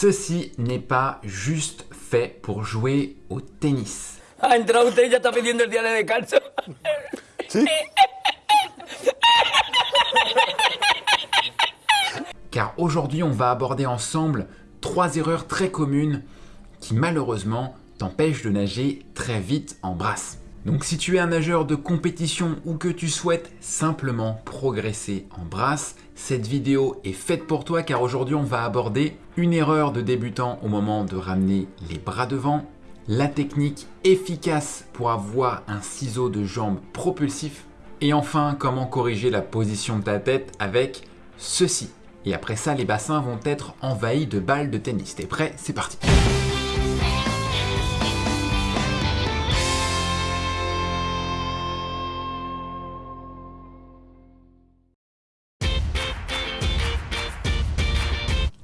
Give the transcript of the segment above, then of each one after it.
Ceci n'est pas juste fait pour jouer au tennis. Ha entrado usted y ya está pidiendo el día de descanso. ¿Sí? Car aujourd'hui, on va aborder ensemble trois erreurs très communes qui malheureusement t'empêchent de nager très vite en brasse. Donc si tu es un nageur de compétition ou que tu souhaites simplement progresser en brasse, cette vidéo est faite pour toi car aujourd'hui on va aborder une erreur de débutant au moment de ramener les bras devant, la technique efficace pour avoir un ciseau de jambe propulsif et enfin comment corriger la position de ta tête avec ceci. Et après ça, les bassins vont être envahis de balles de tennis. T'es prêt? C'est parti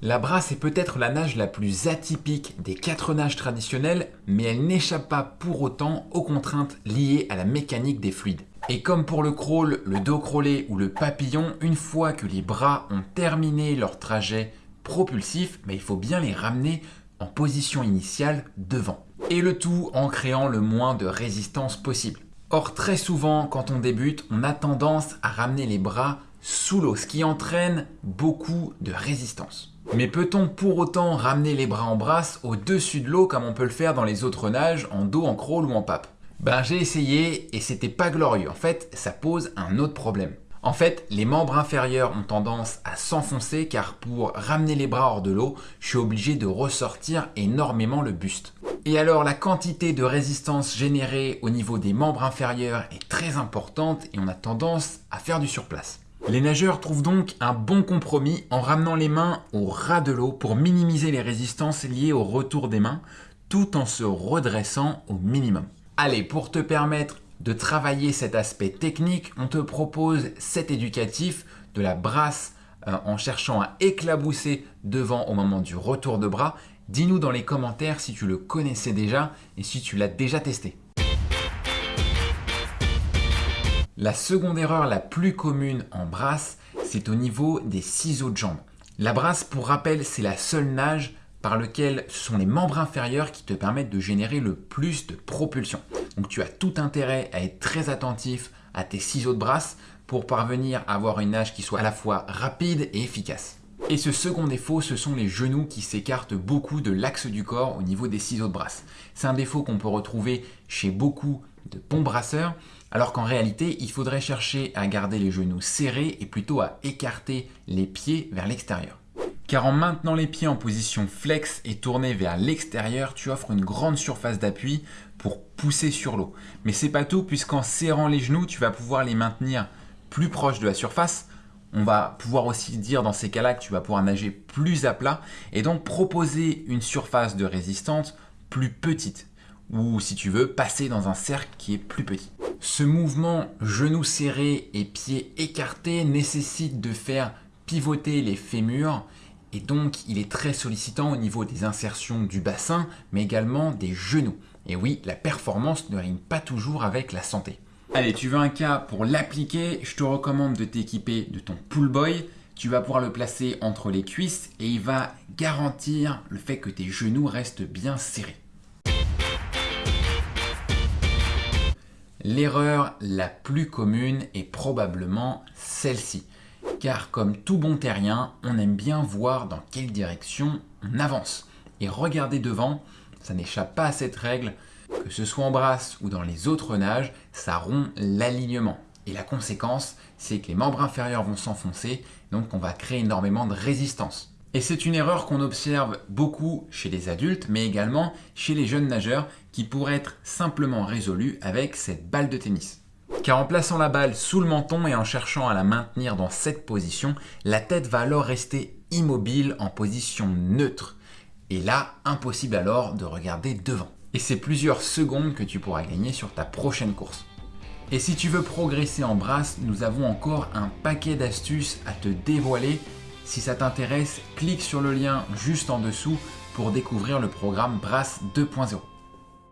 La brasse est peut-être la nage la plus atypique des quatre nages traditionnels, mais elle n'échappe pas pour autant aux contraintes liées à la mécanique des fluides. Et comme pour le crawl, le dos crawlé ou le papillon, une fois que les bras ont terminé leur trajet propulsif, mais il faut bien les ramener en position initiale devant. Et le tout en créant le moins de résistance possible. Or très souvent quand on débute, on a tendance à ramener les bras sous l'eau, ce qui entraîne beaucoup de résistance. Mais peut-on pour autant ramener les bras en brasse au-dessus de l'eau comme on peut le faire dans les autres nages, en dos, en crawl ou en pape? Ben j'ai essayé et c'était pas glorieux. En fait, ça pose un autre problème. En fait, les membres inférieurs ont tendance à s'enfoncer car pour ramener les bras hors de l'eau, je suis obligé de ressortir énormément le buste. Et alors la quantité de résistance générée au niveau des membres inférieurs est très importante et on a tendance à faire du surplace. Les nageurs trouvent donc un bon compromis en ramenant les mains au ras de l'eau pour minimiser les résistances liées au retour des mains tout en se redressant au minimum. Allez, pour te permettre de travailler cet aspect technique, on te propose cet éducatif de la brasse euh, en cherchant à éclabousser devant au moment du retour de bras. Dis-nous dans les commentaires si tu le connaissais déjà et si tu l'as déjà testé. La seconde erreur la plus commune en brasse, c'est au niveau des ciseaux de jambes. La brasse, pour rappel, c'est la seule nage par lequel ce sont les membres inférieurs qui te permettent de générer le plus de propulsion. Donc tu as tout intérêt à être très attentif à tes ciseaux de brasse pour parvenir à avoir une nage qui soit à la fois rapide et efficace. Et ce second défaut, ce sont les genoux qui s'écartent beaucoup de l'axe du corps au niveau des ciseaux de brasse. C'est un défaut qu'on peut retrouver chez beaucoup de bons brasseurs, alors qu'en réalité, il faudrait chercher à garder les genoux serrés et plutôt à écarter les pieds vers l'extérieur. Car en maintenant les pieds en position flex et tournés vers l'extérieur, tu offres une grande surface d'appui pour pousser sur l'eau. Mais c'est pas tout puisqu'en serrant les genoux, tu vas pouvoir les maintenir plus proches de la surface. On va pouvoir aussi dire dans ces cas-là que tu vas pouvoir nager plus à plat et donc proposer une surface de résistance plus petite ou si tu veux passer dans un cercle qui est plus petit. Ce mouvement genoux serrés et pieds écartés nécessite de faire pivoter les fémurs et donc il est très sollicitant au niveau des insertions du bassin mais également des genoux. Et oui, la performance ne rime pas toujours avec la santé. Allez, tu veux un cas pour l'appliquer, je te recommande de t'équiper de ton pull boy. Tu vas pouvoir le placer entre les cuisses et il va garantir le fait que tes genoux restent bien serrés. L'erreur la plus commune est probablement celle-ci. Car comme tout bon terrien, on aime bien voir dans quelle direction on avance. Et regarder devant, ça n'échappe pas à cette règle, que ce soit en brasse ou dans les autres nages, ça rompt l'alignement. Et la conséquence, c'est que les membres inférieurs vont s'enfoncer, donc on va créer énormément de résistance. Et c'est une erreur qu'on observe beaucoup chez les adultes, mais également chez les jeunes nageurs qui pourrait être simplement résolue avec cette balle de tennis. Car en plaçant la balle sous le menton et en cherchant à la maintenir dans cette position, la tête va alors rester immobile en position neutre. Et là, impossible alors de regarder devant. Et c'est plusieurs secondes que tu pourras gagner sur ta prochaine course. Et si tu veux progresser en brasse, nous avons encore un paquet d'astuces à te dévoiler si ça t'intéresse, clique sur le lien juste en dessous pour découvrir le programme Brass 2.0.